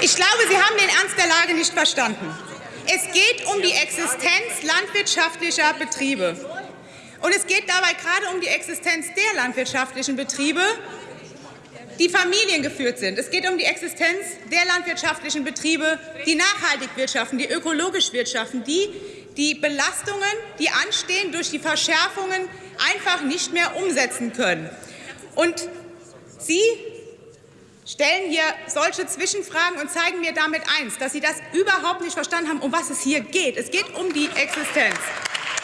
Ich glaube, Sie haben den Ernst der Lage nicht verstanden. Es geht um die Existenz landwirtschaftlicher Betriebe. Und es geht dabei gerade um die Existenz der landwirtschaftlichen Betriebe, die familiengeführt sind. Es geht um die Existenz der landwirtschaftlichen Betriebe, die nachhaltig wirtschaften, die ökologisch wirtschaften, die die Belastungen, die anstehen, durch die Verschärfungen einfach nicht mehr umsetzen können. Und Sie stellen hier solche Zwischenfragen und zeigen mir damit eins, dass Sie das überhaupt nicht verstanden haben, um was es hier geht. Es geht um die Existenz.